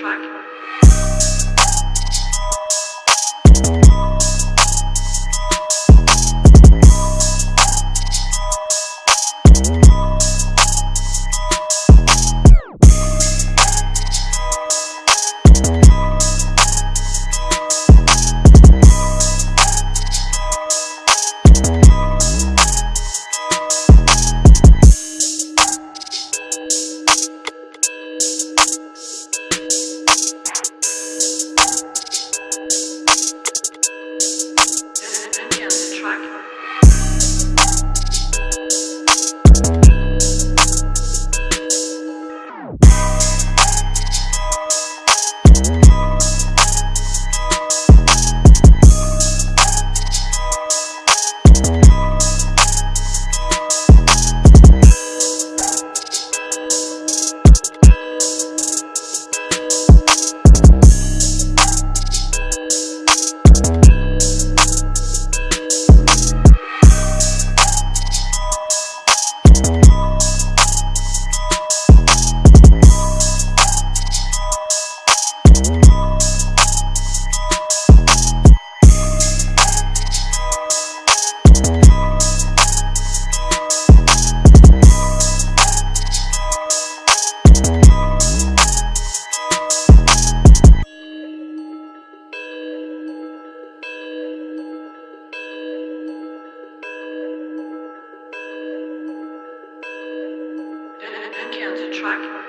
track. track.